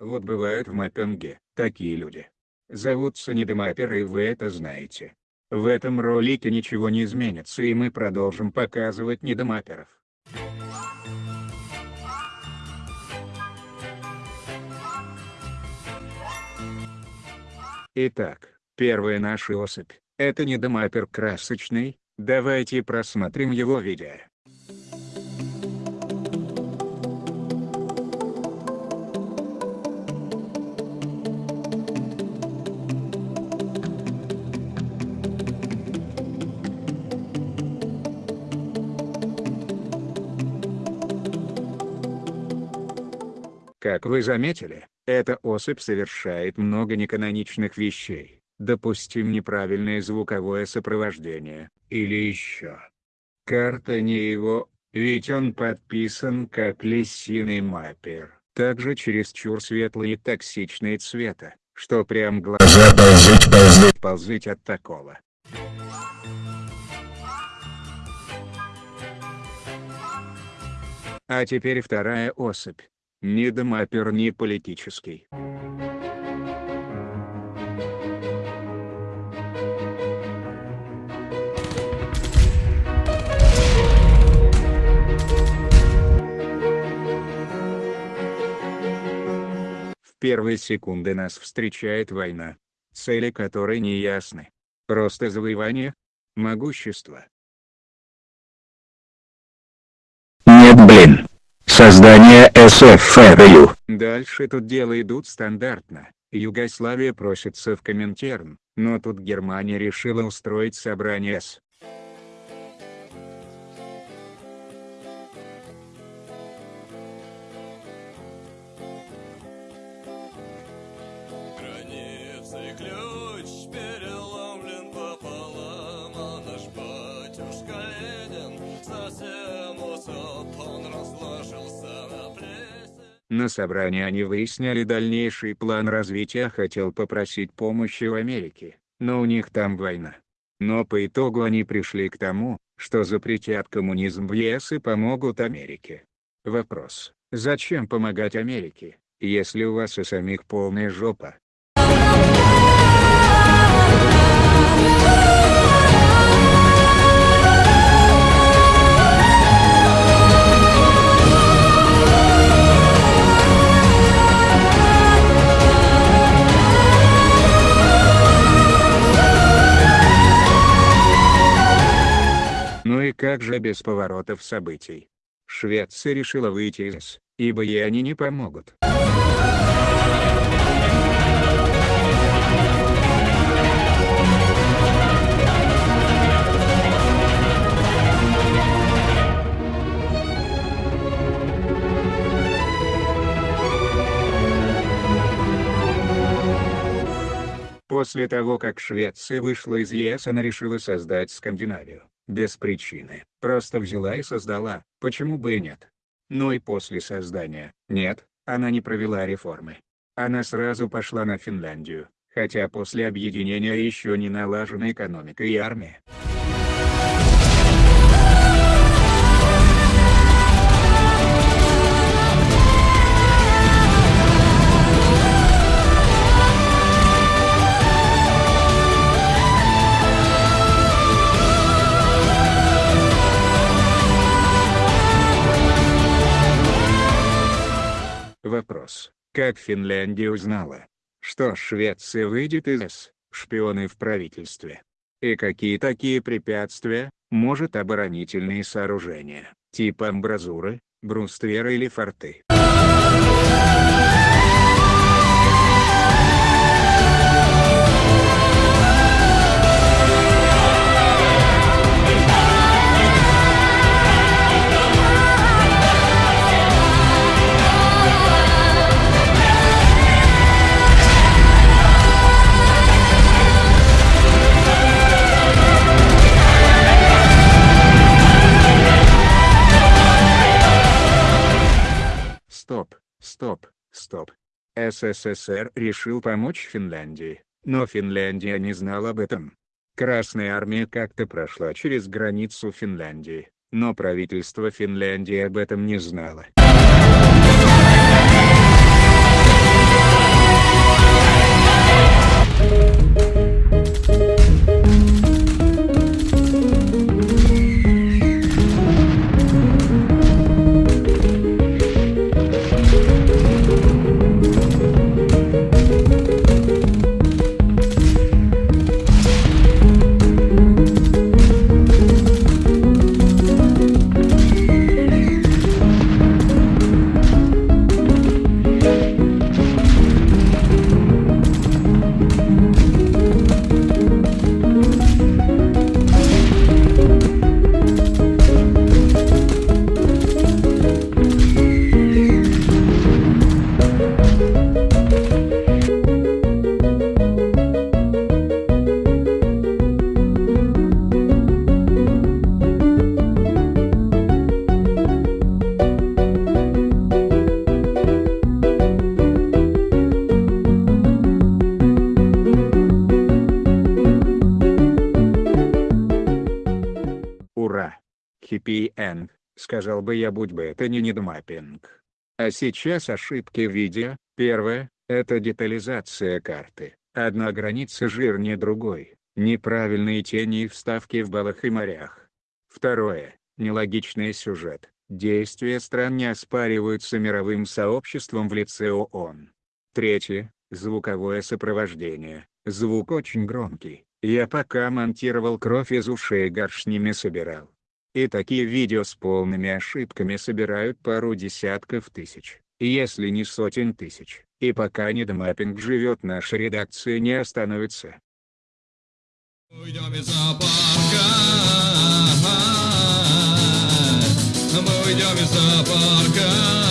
Вот бывают в маппинге такие люди. Зовутся недомапперы и вы это знаете. В этом ролике ничего не изменится и мы продолжим показывать недомапперов. Итак, первая наша особь, это недомаппер красочный, давайте просмотрим его видео. Как вы заметили, эта особь совершает много неканоничных вещей, допустим неправильное звуковое сопровождение, или еще. Карта не его, ведь он подписан как лисиный маппер, также чересчур светлые и токсичные цвета, что прям глаза ползуть ползуть ползуть от такого. А теперь вторая особь. Ни демапер, ни политический. Первые секунды нас встречает война, цели которой не ясны. Просто завоевание? Могущество? Нет блин. Создание СФРЮ. Дальше тут дела идут стандартно. Югославия просится в Коминтерн, но тут Германия решила устроить собрание с Границы ключ переломлен На собрании они выясняли дальнейший план развития хотел попросить помощи в Америке, но у них там война. Но по итогу они пришли к тому, что запретят коммунизм в ЕС и помогут Америке. Вопрос, зачем помогать Америке, если у вас и самих полная жопа? Как же без поворотов событий? Швеция решила выйти из ЕС, ибо ей они не помогут. После того как Швеция вышла из ЕС она решила создать Скандинавию. Без причины. Просто взяла и создала, почему бы и нет. Но и после создания, нет, она не провела реформы. Она сразу пошла на Финляндию, хотя после объединения еще не налажена экономика и армия. Вопрос. Как Финляндия узнала, что Швеция выйдет из ЕС, шпионы в правительстве? И какие такие препятствия, может оборонительные сооружения, типа амбразуры, брустверы или форты? Стоп, стоп. СССР решил помочь Финляндии, но Финляндия не знала об этом. Красная армия как-то прошла через границу Финляндии, но правительство Финляндии об этом не знало. VPN, сказал бы я будь бы это не недомаппинг. А сейчас ошибки в видео. Первое – это детализация карты. Одна граница жирнее другой. Неправильные тени и вставки в балах и морях. Второе – нелогичный сюжет. Действия стран не оспариваются мировым сообществом в лице ООН. Третье – звуковое сопровождение. Звук очень громкий. Я пока монтировал кровь из ушей горшнями собирал. И такие видео с полными ошибками собирают пару десятков тысяч, если не сотен тысяч. И пока недомаппинг живет наша редакция не остановится. Уйдем из зоопарка, мы уйдем из зоопарка.